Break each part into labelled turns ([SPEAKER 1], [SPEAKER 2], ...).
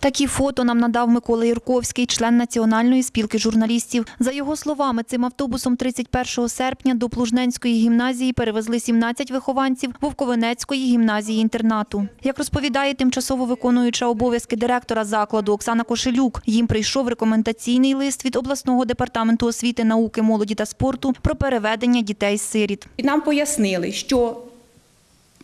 [SPEAKER 1] Такі фото нам надав Микола Юрковський, член Національної спілки журналістів. За його словами, цим автобусом 31 серпня до Плужненської гімназії перевезли 17 вихованців Вовковенецької гімназії-інтернату. Як розповідає тимчасово виконуюча обов'язки директора закладу Оксана Кошелюк, їм прийшов рекомендаційний лист від обласного департаменту освіти, науки, молоді та спорту про переведення дітей-сиріт.
[SPEAKER 2] І нам пояснили, що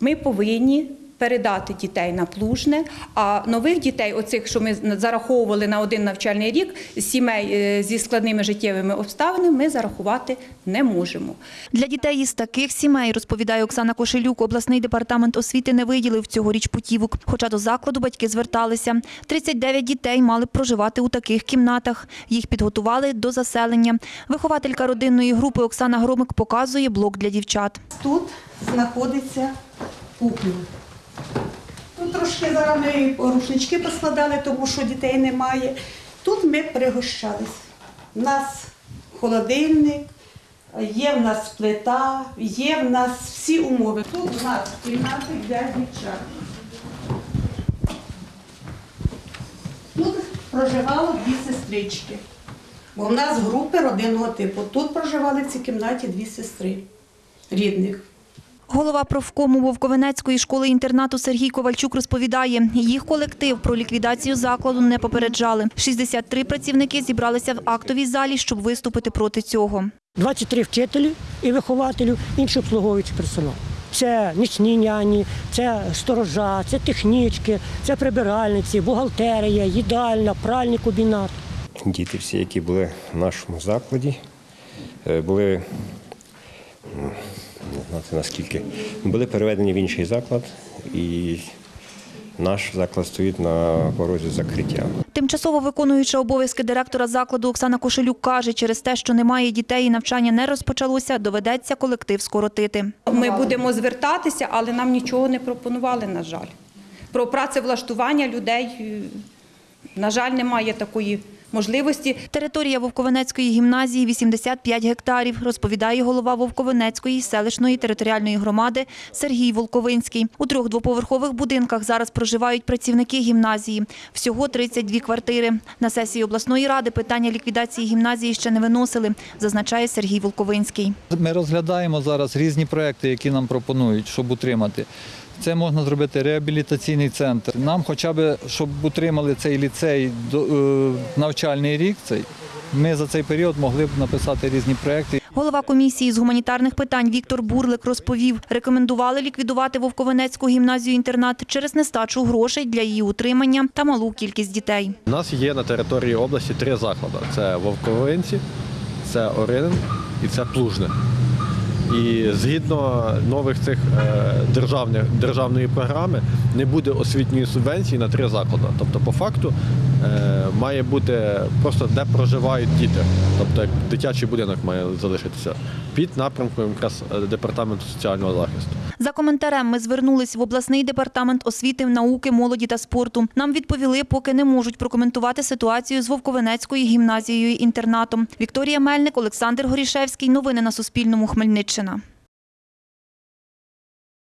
[SPEAKER 2] ми повинні передати дітей на плужне, а нових дітей, оцих, що ми зараховували на один навчальний рік, сімей е, зі складними життєвими обставинами, ми зарахувати не можемо.
[SPEAKER 1] Для дітей із таких сімей, розповідає Оксана Кошелюк, обласний департамент освіти не виділив цьогоріч путівок. Хоча до закладу батьки зверталися. 39 дітей мали б проживати у таких кімнатах. Їх підготували до заселення. Вихователька родинної групи Оксана Громик показує блок для дівчат.
[SPEAKER 3] Тут знаходиться кухня. Трошки зараз ми рушнички поскладали, тому що дітей немає. Тут ми пригощались. У нас холодильник, є в нас плита, є в нас всі умови. Тут у нас кімнати для дівчат. Тут проживало дві сестрички. Бо в нас групи родинного типу. Тут проживали в цій кімнаті дві сестри рідних.
[SPEAKER 1] Голова профкому Вовковенецької школи-інтернату Сергій Ковальчук розповідає, їх колектив про ліквідацію закладу не попереджали. 63 працівники зібралися в актовій залі, щоб виступити проти цього.
[SPEAKER 4] 23 вчителі і вихователів, інший обслуговуючий персонал. Це нічні няні, це сторожа, це технічки, це прибиральниці, бухгалтерія, їдальня, пральний комбінат.
[SPEAKER 5] Діти всі, які були в нашому закладі, е, були знати наскільки, були переведені в інший заклад, і наш заклад стоїть на порозі закриття.
[SPEAKER 1] Тимчасово виконуюча обов'язки директора закладу Оксана Кошелюк каже, через те, що немає дітей і навчання не розпочалося, доведеться колектив скоротити.
[SPEAKER 2] Ми будемо звертатися, але нам нічого не пропонували, на жаль. Про працевлаштування людей, на жаль, немає такої можливості.
[SPEAKER 1] Територія Вовковенецької гімназії 85 гектарів, розповідає голова Вовковенецької селищної територіальної громади Сергій Волковинський. У трьох двоповерхових будинках зараз проживають працівники гімназії. Всього 32 квартири. На сесії обласної ради питання ліквідації гімназії ще не виносили, зазначає Сергій Волковинський.
[SPEAKER 6] Ми розглядаємо зараз різні проекти, які нам пропонують, щоб утримати. Це можна зробити реабілітаційний центр. Нам хоча б, щоб утримали цей ліцей до- е, навчальний рік, цей, ми за цей період могли б написати різні проекти.
[SPEAKER 1] Голова комісії з гуманітарних питань Віктор Бурлик розповів, рекомендували ліквідувати Вовковенецьку гімназію-інтернат через нестачу грошей для її утримання та малу кількість дітей.
[SPEAKER 7] У нас є на території області три заклади: це Вовковинці, це Оринин і це Плужне. І згідно нових цих е, державних, державної програми не буде освітньої субвенції на три заклади. Тобто, по факту е, має бути просто де проживають діти. Тобто дитячий будинок має залишитися під напрямком якраз е, департаменту соціального захисту.
[SPEAKER 1] За коментарем ми звернулись в обласний департамент освіти, науки, молоді та спорту. Нам відповіли, поки не можуть прокоментувати ситуацію з Вовковенецькою гімназією інтернатом. Вікторія Мельник, Олександр Горішевський. Новини на Суспільному. Хмельниччина. Україна.